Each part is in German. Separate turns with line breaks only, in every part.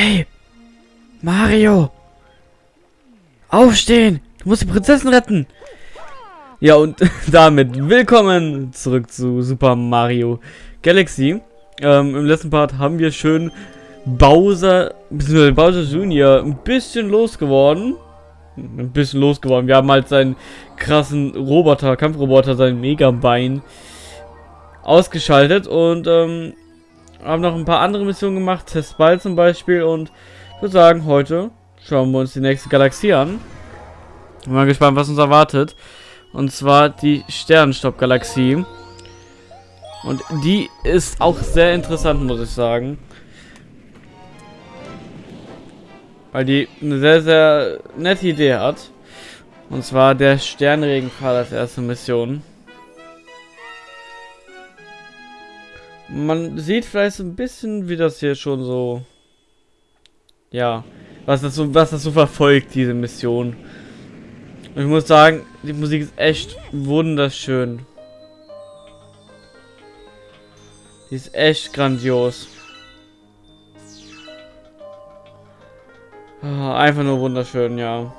Hey! Mario! Aufstehen! Du musst die Prinzessin retten! Ja, und damit willkommen zurück zu Super Mario Galaxy. Ähm, Im letzten Part haben wir schön Bowser, bzw. Bowser Jr. ein bisschen losgeworden. Ein bisschen losgeworden. Wir haben halt seinen krassen Roboter, Kampfroboter, sein Megabein ausgeschaltet und ähm, haben noch ein paar andere Missionen gemacht, Testball zum Beispiel und ich würde sagen, heute schauen wir uns die nächste Galaxie an. Bin mal gespannt, was uns erwartet. Und zwar die Sternenstopp-Galaxie. Und die ist auch sehr interessant, muss ich sagen. Weil die eine sehr, sehr nette Idee hat. Und zwar der Sternregenpfahl als erste Mission. Man sieht vielleicht so ein bisschen, wie das hier schon so... Ja, was das so, was das so verfolgt, diese Mission. Und ich muss sagen, die Musik ist echt wunderschön. Die ist echt grandios. Ah, einfach nur wunderschön, ja.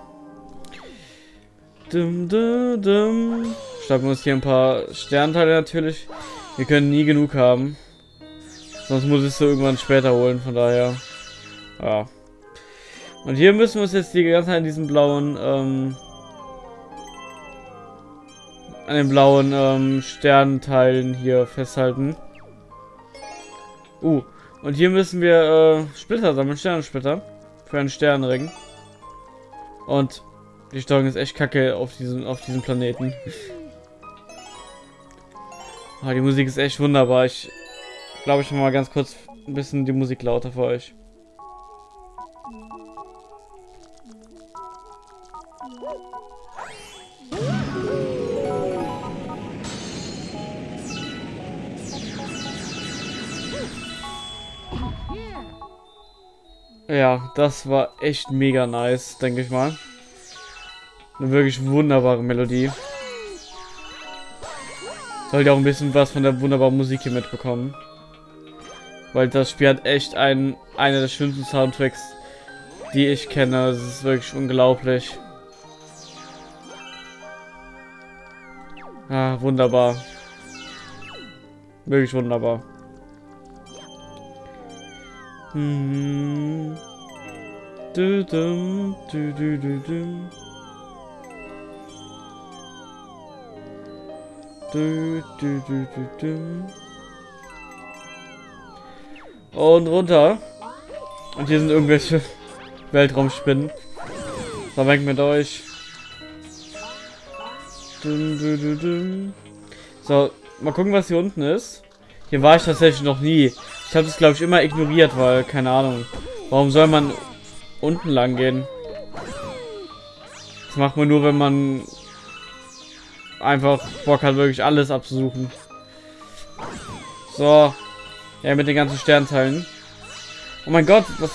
Dum, dum, dum. Wir uns hier ein paar Sternteile natürlich. Wir können nie genug haben. Sonst muss ich es so irgendwann später holen, von daher. Ja. Und hier müssen wir uns jetzt die ganze Zeit in diesem blauen, ähm, an den blauen ähm, Sternenteilen hier festhalten. Uh, und hier müssen wir äh, Splitter sammeln, Sternensplitter. Für einen Sternenring. Und die Steuerung ist echt kacke auf diesem, auf diesem Planeten. Oh, die Musik ist echt wunderbar. Ich glaube, ich mal ganz kurz ein bisschen die Musik lauter für euch. Ja, das war echt mega nice, denke ich mal. Eine wirklich wunderbare Melodie. Sollt ihr auch ein bisschen was von der wunderbaren Musik hier mitbekommen. Weil das Spiel hat echt einen, einer der schönsten Soundtracks, die ich kenne. Das ist wirklich unglaublich. Ah, wunderbar. Wirklich wunderbar. Hm. Du, du, du, du, du, du. Du, du, du, du, du. Und runter. Und hier sind irgendwelche Weltraumspinnen. So, weg mit euch. So, mal gucken, was hier unten ist. Hier war ich tatsächlich noch nie. Ich habe das, glaube ich, immer ignoriert, weil, keine Ahnung. Warum soll man unten lang gehen? Das macht man nur, wenn man einfach Bock hat, wirklich alles abzusuchen. So. Ja, mit den ganzen Sternteilen. Oh mein Gott, was...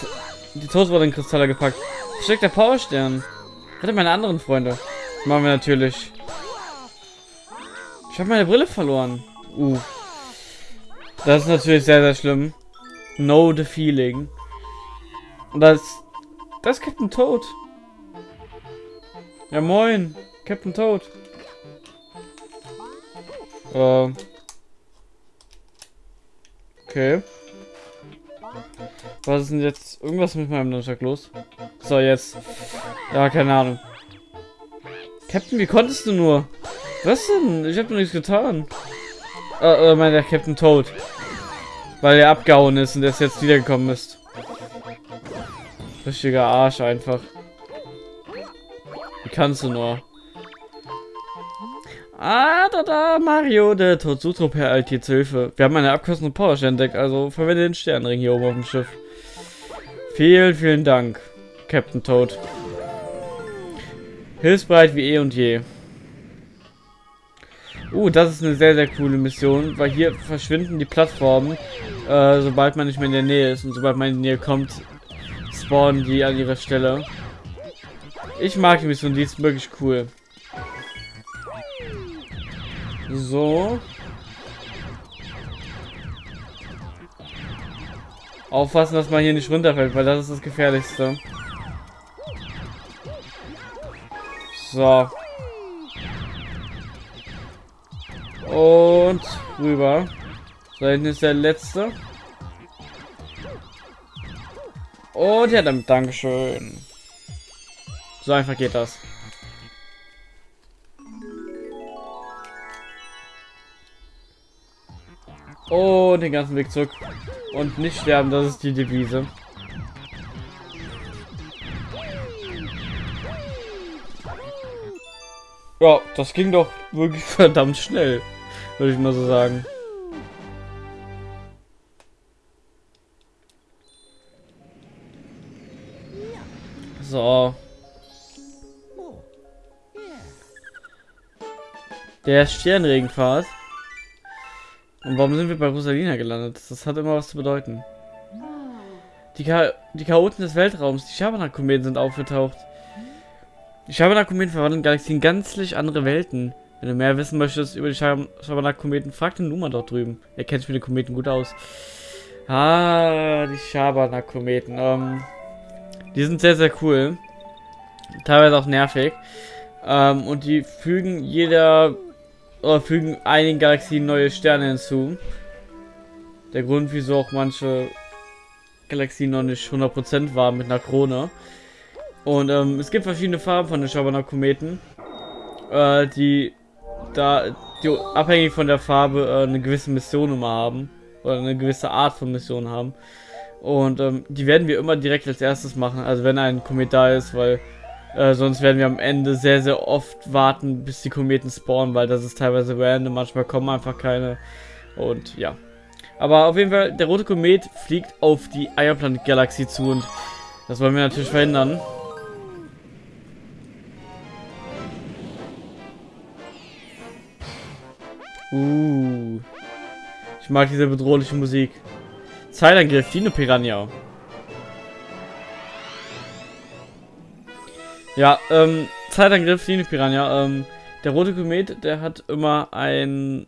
Die Toastwollen-Kristalle gepackt. Versteckt der Powerstern. Hatte meine anderen Freunde. Das machen wir natürlich. Ich habe meine Brille verloren. Uh. Das ist natürlich sehr, sehr schlimm. Know the feeling. Und das... Das ist Captain Toad. Ja, moin. Captain Toad. Äh. Okay. Was ist denn jetzt? Irgendwas mit meinem Nunchuck los? So, jetzt. Ja, keine Ahnung. Captain, wie konntest du nur? Was denn? Ich hab doch nichts getan. Äh, äh, mein der Captain Toad. Weil er abgehauen ist und er jetzt wiedergekommen ist. Richtiger Arsch einfach. Wie kannst du nur? Ah, da, da, Mario, der Totsutro per Alt hier Hilfe. Wir haben eine Abkürzung Power entdeckt, also verwende den Sternring hier oben auf dem Schiff. Vielen, vielen Dank, Captain Toad. Hilfsbereit wie eh und je. Uh, das ist eine sehr, sehr coole Mission, weil hier verschwinden die Plattformen, äh, sobald man nicht mehr in der Nähe ist. Und sobald man in die Nähe kommt, spawnen die an ihrer Stelle. Ich mag die Mission, die ist wirklich cool. So. Aufpassen, dass man hier nicht runterfällt, weil das ist das Gefährlichste. So. Und rüber. So, hinten ist der letzte. Und ja, dann Dankeschön. So einfach geht das. Und den ganzen Weg zurück. Und nicht sterben, das ist die Devise. Ja, das ging doch wirklich verdammt schnell, würde ich mal so sagen. So. Der Sternregenpfad. Und warum sind wir bei Rosalina gelandet? Das hat immer was zu bedeuten. Die, Cha die Chaoten des Weltraums, die Schabernack-Kometen sind aufgetaucht. Die Schabernack-Kometen verwandeln Galaxien gänzlich andere Welten. Wenn du mehr wissen möchtest über die Schabernack-Kometen, frag den Numa dort drüben. Er kennt sich mit den Kometen gut aus. Ah, die Schabernack-Kometen. Ähm, die sind sehr, sehr cool. Teilweise auch nervig. Ähm, und die fügen jeder oder fügen einigen Galaxien neue Sterne hinzu. Der Grund, wieso auch manche Galaxien noch nicht 100% waren mit einer Krone. Und ähm, es gibt verschiedene Farben von den Schabernack-Kometen, äh, die da die abhängig von der Farbe äh, eine gewisse Mission immer haben oder eine gewisse Art von Mission haben. Und ähm, die werden wir immer direkt als erstes machen, also wenn ein Komet da ist, weil äh, sonst werden wir am Ende sehr, sehr oft warten, bis die Kometen spawnen, weil das ist teilweise random, manchmal kommen einfach keine. Und ja. Aber auf jeden Fall, der rote Komet fliegt auf die Eierplanet-Galaxie zu und das wollen wir natürlich verhindern. Uh. Ich mag diese bedrohliche Musik. Zeitangriff, Dino Piranha. Ja, ähm, Zeitangriff, Dino Piranha. Ähm, der rote Komet, der hat immer ein,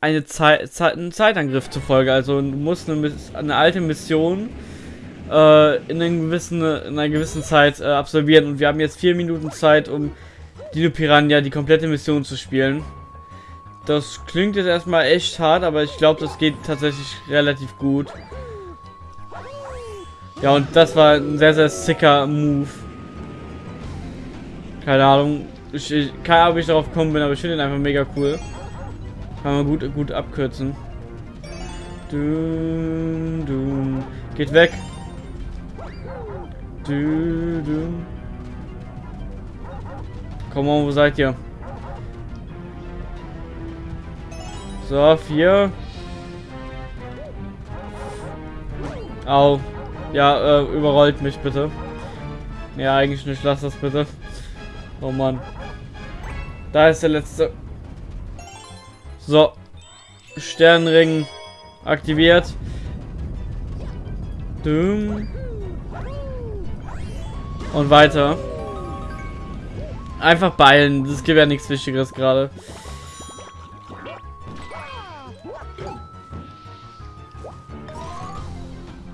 eine Zeit, Zeit, einen Zeitangriff zur Folge. Also du musst eine, eine alte Mission äh, in, gewissen, in einer gewissen Zeit äh, absolvieren. Und wir haben jetzt vier Minuten Zeit, um Dino Piranha die komplette Mission zu spielen. Das klingt jetzt erstmal echt hart, aber ich glaube, das geht tatsächlich relativ gut. Ja, und das war ein sehr, sehr sicker Move. Keine Ahnung. Ich, ich keine Ahnung, wie ich darauf gekommen bin, aber ich finde ihn einfach mega cool. Kann man gut, gut abkürzen. Du, du. Geht weg. Du, du. Komm on, wo seid ihr? So, vier. Au. Ja, äh, überrollt mich bitte. Ja, eigentlich nicht. Lass das bitte. Oh Mann. Da ist der letzte. So. Sternring aktiviert. Düm. Und weiter. Einfach beilen. Das gibt ja nichts Wichtigeres gerade.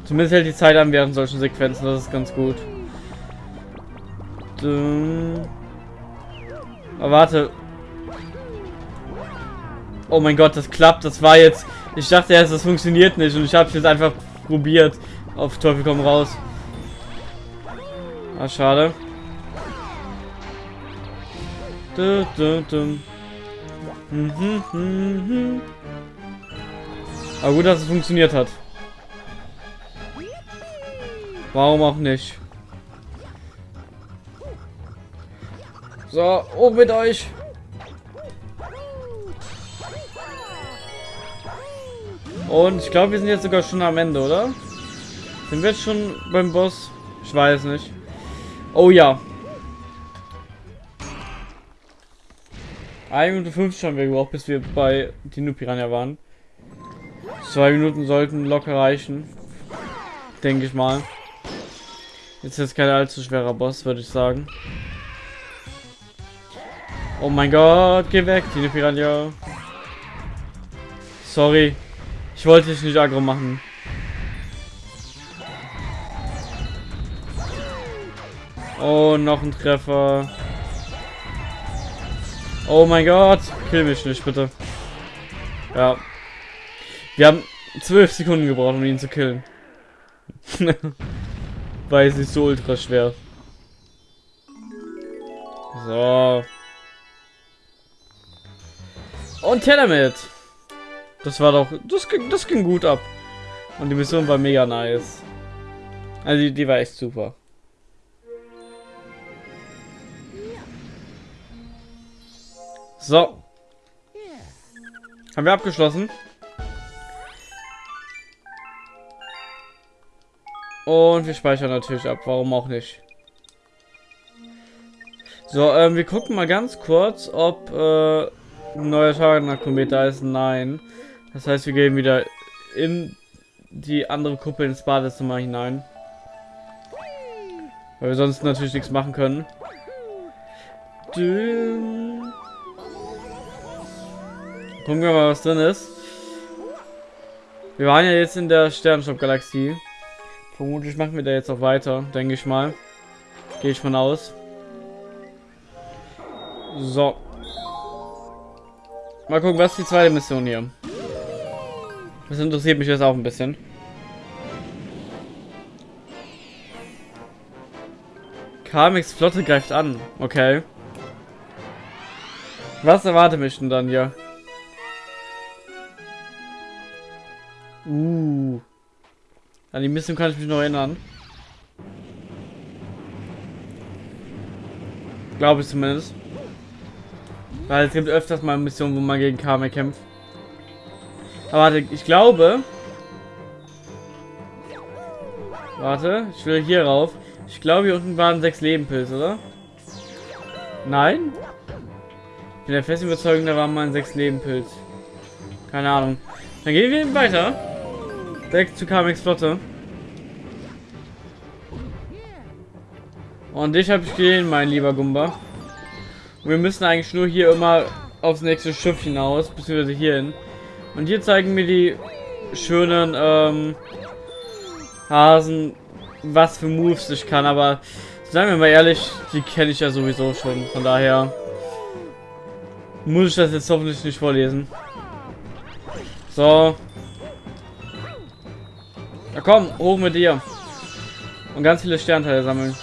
Zumindest hält die Zeit an während solchen Sequenzen. Das ist ganz gut. Düm. Aber warte. Oh mein Gott, das klappt. Das war jetzt... Ich dachte erst, das funktioniert nicht. Und ich habe es jetzt einfach probiert. Auf Teufel komm raus. Ah, schade. Du, du, du. Mhm, mhm. Aber gut, dass es funktioniert hat. Warum auch nicht? So, oben mit euch. Und ich glaube, wir sind jetzt sogar schon am Ende, oder? Sind wir jetzt schon beim Boss? Ich weiß nicht. Oh ja. 1 Minute 50 haben wir gebraucht, bis wir bei Dino Piranha waren. Zwei Minuten sollten locker reichen. Denke ich mal. Jetzt ist kein allzu schwerer Boss, würde ich sagen. Oh mein Gott, geh weg, Tine Piranha. Sorry. Ich wollte dich nicht aggro machen. Oh, noch ein Treffer. Oh mein Gott. Kill mich nicht, bitte. Ja. Wir haben zwölf Sekunden gebraucht, um ihn zu killen. Weil es ist so ultra schwer. So. Und her damit. Das war doch... Das ging, das ging gut ab. Und die Mission war mega nice. Also die, die war echt super. So. Haben wir abgeschlossen. Und wir speichern natürlich ab, warum auch nicht. So, ähm, wir gucken mal ganz kurz, ob äh, ein neuer Schaden da ist. Nein. Das heißt, wir gehen wieder in die andere Kuppel ins Badezimmer hinein. Weil wir sonst natürlich nichts machen können. Gucken wir mal, was drin ist. Wir waren ja jetzt in der Sternenstopp-Galaxie. Vermutlich machen wir da jetzt auch weiter, denke ich mal. Gehe ich von aus. So. Mal gucken, was ist die zweite Mission hier. Das interessiert mich jetzt auch ein bisschen. Kamix Flotte greift an. Okay. Was erwartet mich denn dann hier? Uh. An die Mission kann ich mich noch erinnern. Glaube ich zumindest. Weil es gibt öfters mal Missionen, wo man gegen Kame kämpft. Aber warte, ich glaube... Warte, ich will hier rauf. Ich glaube, hier unten waren sechs Lebenpilze, oder? Nein? Ich bin der festen Überzeugung, da war mal sechs Lebenpilz. Keine Ahnung. Dann gehen wir eben weiter. Direkt zu Kamex Flotte. Und dich habe ich gesehen, mein lieber Gumba. Wir müssen eigentlich nur hier immer aufs nächste Schiff hinaus, beziehungsweise hierhin. Und hier zeigen mir die schönen ähm, Hasen, was für Moves ich kann, aber sagen wir mal ehrlich, die kenne ich ja sowieso schon. Von daher muss ich das jetzt hoffentlich nicht vorlesen. So, na komm, hoch mit dir. Und ganz viele Sternteile sammeln.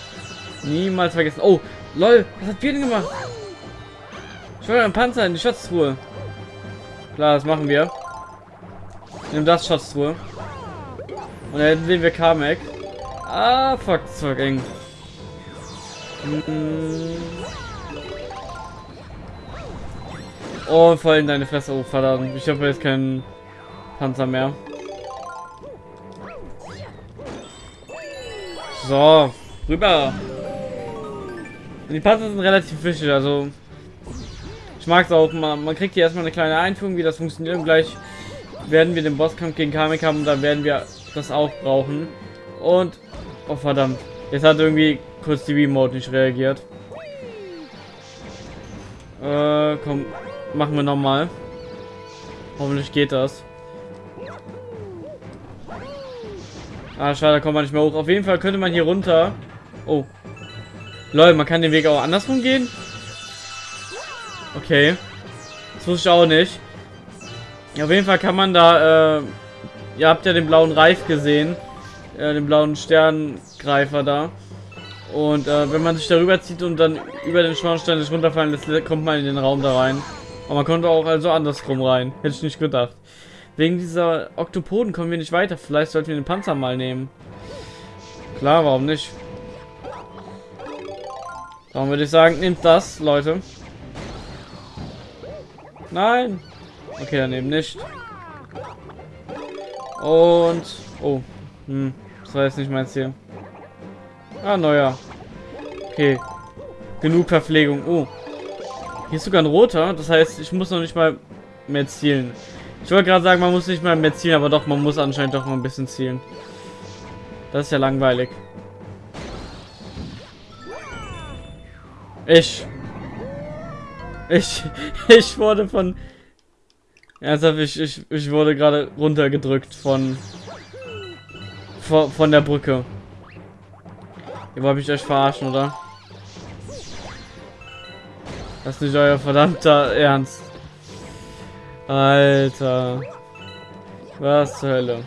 Niemals vergessen. Oh, lol, was hat Bier gemacht? Will einen Panzer in die Schatztruhe. Klar, das machen wir. Nimm das Schatztruhe. Und dann sehen wir Kamek. Ah, fuck, das war eng. Hm. Oh, voll in deine Fresse. Oh, verdammt. Ich habe jetzt keinen Panzer mehr. So, rüber. Die Panzer sind relativ wichtig, also ich mag es auch. Man, man kriegt hier erstmal eine kleine Einführung, wie das funktioniert und gleich werden wir den Bosskampf gegen Kamek haben und dann werden wir das auch brauchen. Und, oh verdammt, jetzt hat irgendwie kurz die Remote nicht reagiert. Äh, komm, machen wir nochmal. Hoffentlich geht das. Ah, schade, da kommt man nicht mehr hoch. Auf jeden Fall könnte man hier runter. Oh. Leute, man kann den Weg auch andersrum gehen? Okay. Das wusste ich auch nicht. Auf jeden Fall kann man da, äh, ihr habt ja den blauen Reif gesehen. Äh, den blauen Sterngreifer da. Und äh, wenn man sich darüber zieht und dann über den Schornstein nicht runterfallen lässt, kommt man in den Raum da rein. Aber man konnte auch also andersrum rein. Hätte ich nicht gedacht. Wegen dieser Oktopoden kommen wir nicht weiter. Vielleicht sollten wir den Panzer mal nehmen. Klar, warum nicht? Darum würde ich sagen, nehmt das, Leute. Nein. Okay, dann eben nicht. Und... Oh. Hm. Das war jetzt nicht mein Ziel. Ah, neuer. Okay. Genug Verpflegung. Oh. Hier ist sogar ein roter. Das heißt, ich muss noch nicht mal mehr zielen. Ich wollte gerade sagen, man muss nicht mal mehr zielen, aber doch, man muss anscheinend doch mal ein bisschen zielen. Das ist ja langweilig. Ich. Ich, ich wurde von... Ernsthaft, ich, ich, ich wurde gerade runtergedrückt von... Von, der Brücke. Ihr wollt mich euch verarschen, oder? Das ist nicht euer verdammter Ernst. Alter. Was zur Hölle.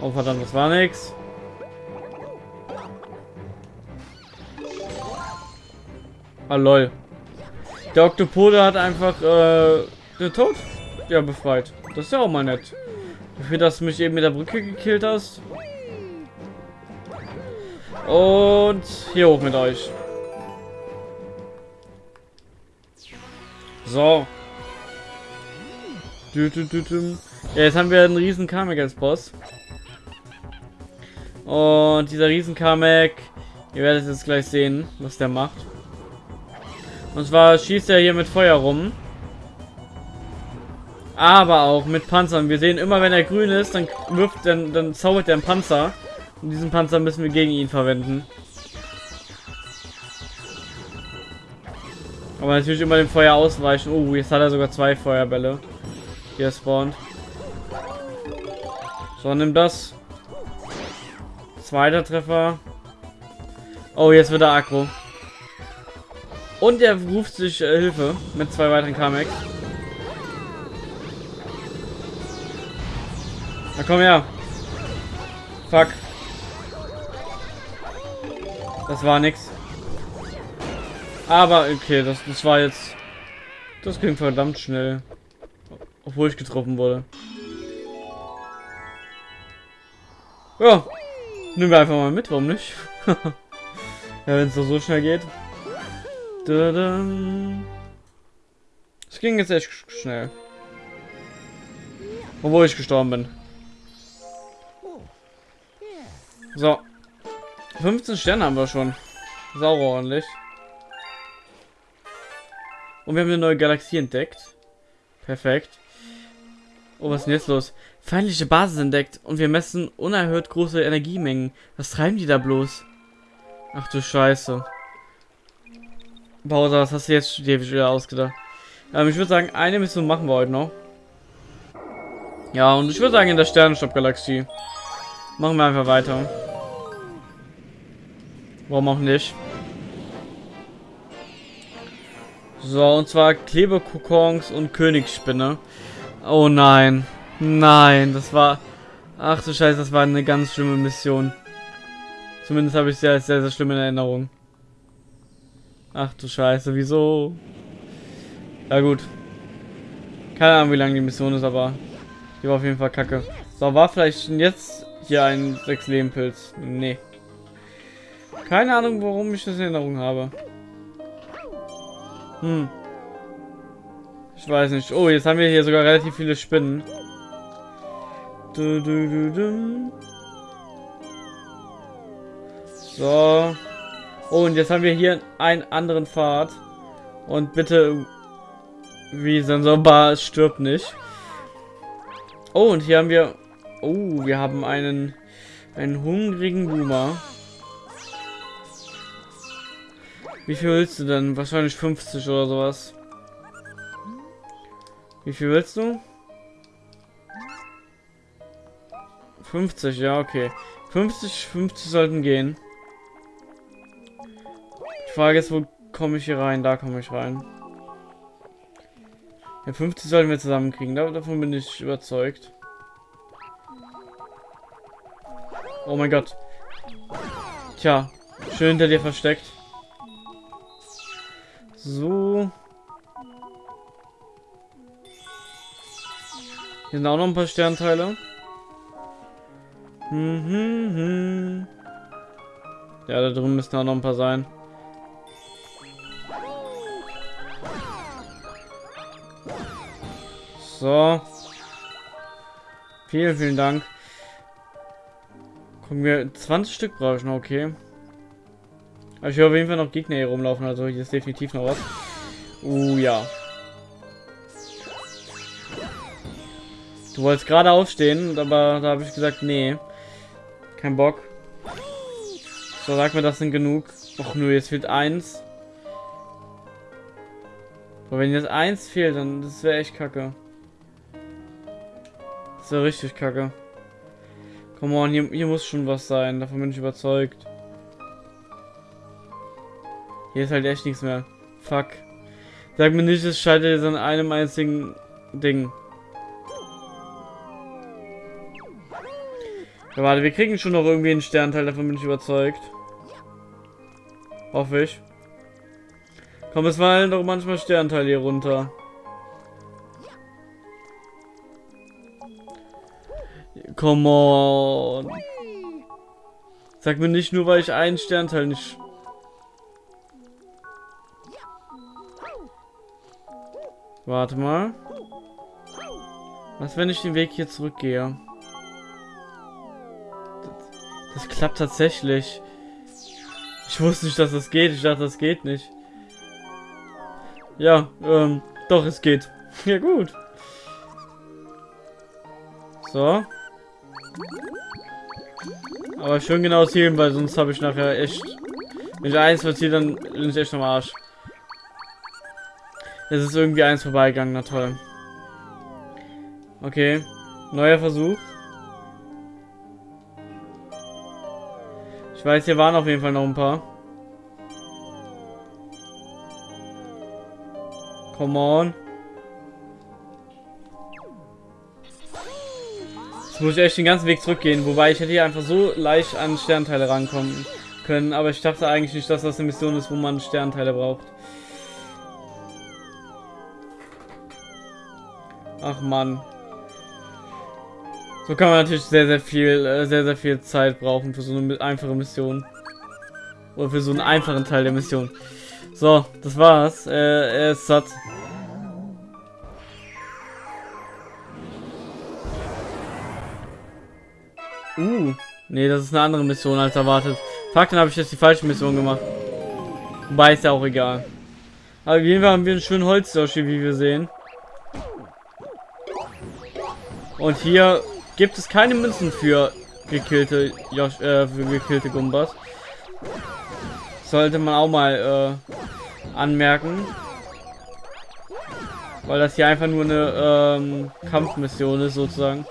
Oh verdammt, das war nix. Ah lol. Der Oktopode hat einfach äh, den Tod ja befreit. Das ist ja auch mal nett. Dafür, dass du mich eben mit der Brücke gekillt hast. Und hier hoch mit euch. So. Ja, jetzt haben wir einen riesen Kamek als Boss. Und dieser riesen Kamek, ihr werdet jetzt gleich sehen, was der macht. Und zwar schießt er hier mit Feuer rum. Aber auch mit Panzern. Wir sehen immer, wenn er grün ist, dann wirft, dann, dann zaubert er einen Panzer. Und diesen Panzer müssen wir gegen ihn verwenden. Aber natürlich immer dem Feuer ausweichen. Oh, jetzt hat er sogar zwei Feuerbälle. Hier spawnt. So, nimm das. Zweiter Treffer. Oh, jetzt wird er aggro. Und er ruft sich äh, Hilfe mit zwei weiteren Kamex. Na komm her. Fuck. Das war nix. Aber okay, das, das war jetzt... Das ging verdammt schnell. Obwohl ich getroffen wurde. Ja. Nehmen wir einfach mal mit, warum nicht? ja, wenn es doch so schnell geht. Es ging jetzt echt schnell. Obwohl ich gestorben bin. So. 15 Sterne haben wir schon. Sauber ordentlich. Und wir haben eine neue Galaxie entdeckt. Perfekt. Oh, was ist denn jetzt los? Feindliche Basis entdeckt und wir messen unerhört große Energiemengen. Was treiben die da bloß? Ach du Scheiße. Bowser, was hast du jetzt dir wieder ausgedacht? Ähm, ich würde sagen, eine Mission machen wir heute noch. Ja, und ich würde sagen, in der Sternenstopp-Galaxie. Machen wir einfach weiter. Warum auch nicht? So, und zwar Klebekokons und Königsspinne. Oh nein. Nein, das war... Ach du Scheiße, das war eine ganz schlimme Mission. Zumindest habe ich sie als sehr, sehr schlimm in Erinnerung. Ach du Scheiße, wieso? Ja gut. Keine Ahnung, wie lange die Mission ist, aber die war auf jeden Fall kacke. So, war vielleicht jetzt hier ein 6 Leben Pilz? Nee. Keine Ahnung, warum ich das in Erinnerung habe. Hm. Ich weiß nicht. Oh, jetzt haben wir hier sogar relativ viele Spinnen. Du. So. Und jetzt haben wir hier einen anderen Pfad. Und bitte, wie Sensorbar stirbt nicht. Oh, und hier haben wir... Oh, wir haben einen, einen hungrigen Boomer. Wie viel willst du denn? Wahrscheinlich 50 oder sowas. Wie viel willst du? 50, ja, okay. 50, 50 sollten gehen. Frage ist, wo komme ich hier rein? Da komme ich rein. Ja, 50 sollten wir zusammenkriegen. Davon bin ich überzeugt. Oh mein Gott. Tja, schön hinter dir versteckt. So. Hier sind auch noch ein paar Sternteile. Mhm, mhm. Ja, da drüben müssen auch noch ein paar sein. So. Vielen, vielen Dank. Gucken wir, 20 Stück brauche ich noch, okay. Aber ich höre auf jeden Fall noch Gegner hier rumlaufen, also hier ist definitiv noch was. Uh, ja. Du wolltest gerade aufstehen, aber da habe ich gesagt, nee. Kein Bock. So, sag mir, das sind genug. Och nur, jetzt fehlt eins. Aber wenn jetzt eins fehlt, dann das wäre echt kacke. Das wäre richtig kacke. Come on, hier, hier muss schon was sein. Davon bin ich überzeugt. Hier ist halt echt nichts mehr. Fuck. Sag mir nicht, es scheitert jetzt an einem einzigen Ding. Ja, warte, wir kriegen schon noch irgendwie einen Sternteil, davon bin ich überzeugt. Hoffe ich. Komm, es fallen doch manchmal Sternteile hier runter. Come on. Sag mir nicht nur, weil ich einen Sternteil nicht... Warte mal. Was, wenn ich den Weg hier zurückgehe? Das, das klappt tatsächlich. Ich wusste nicht, dass das geht. Ich dachte, das geht nicht. Ja, ähm, doch, es geht. Ja, gut. So. Aber schön genau zielen, weil sonst habe ich nachher echt... Wenn ich eins verziehe, dann bin ich echt am Arsch. Es ist irgendwie eins vorbeigegangen, na toll. Okay. Neuer Versuch. Ich weiß, hier waren auf jeden Fall noch ein paar. Come on. Jetzt muss ich echt den ganzen Weg zurückgehen. Wobei ich hätte hier einfach so leicht an Sternteile rankommen können. Aber ich dachte eigentlich nicht, dass das eine Mission ist, wo man Sternteile braucht. Ach man. So kann man natürlich sehr, sehr viel, äh, sehr, sehr viel Zeit brauchen für so eine einfache Mission. Oder für so einen einfachen Teil der Mission. So, das war's. Äh, er ist satt. Uh, nee, das ist eine andere Mission als erwartet. Fuck, dann habe ich jetzt die falsche Mission gemacht. Wobei ist ja auch egal. Aber auf jeden Fall haben wir einen schönen Holzdoshi, wie wir sehen. Und hier gibt es keine Münzen für gekillte Josh, äh, für gekillte Gumbas. Sollte man auch mal äh, anmerken. Weil das hier einfach nur eine ähm, Kampfmission ist, sozusagen.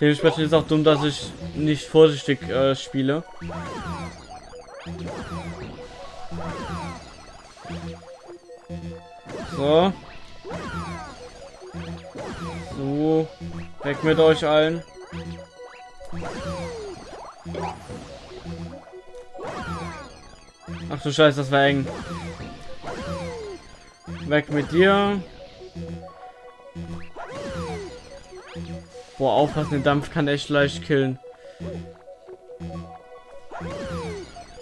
Dementsprechend ist auch dumm, dass ich nicht vorsichtig äh, spiele. So. So. Weg mit euch allen. Ach du Scheiße, das war eng. Weg mit dir. Boah, aufpassen, der Dampf kann echt leicht killen.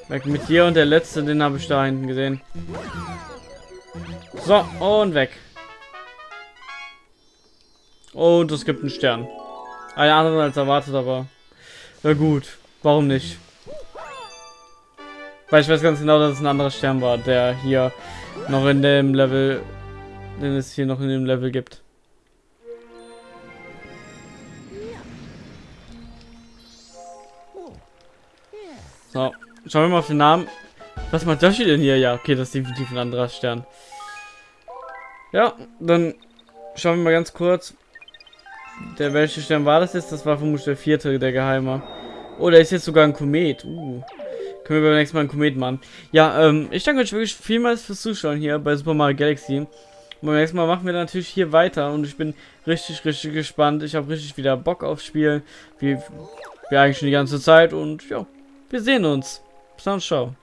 Weg mit dir und der letzte, den habe ich da hinten gesehen. So, und weg. Und es gibt einen Stern. Einen anderen als erwartet, aber... Na gut, warum nicht? Weil ich weiß ganz genau, dass es ein anderer Stern war, der hier noch in dem Level... Den es hier noch in dem Level gibt. So, schauen wir mal auf den Namen. Was macht Yoshi denn hier? Ja, okay, das ist definitiv ein anderer Stern. Ja, dann schauen wir mal ganz kurz. Der welche Stern war das jetzt? Das war vermutlich der vierte, der Geheime. Oh, da ist jetzt sogar ein Komet. Uh. Können wir beim nächsten Mal einen Komet machen. Ja, ähm, ich danke euch wirklich vielmals fürs Zuschauen hier bei Super Mario Galaxy. Und beim nächsten Mal machen wir natürlich hier weiter und ich bin richtig, richtig gespannt. Ich habe richtig wieder Bock aufs Spiel. Wie, wie eigentlich schon die ganze Zeit und ja. Wir sehen uns. Bis dann, ciao.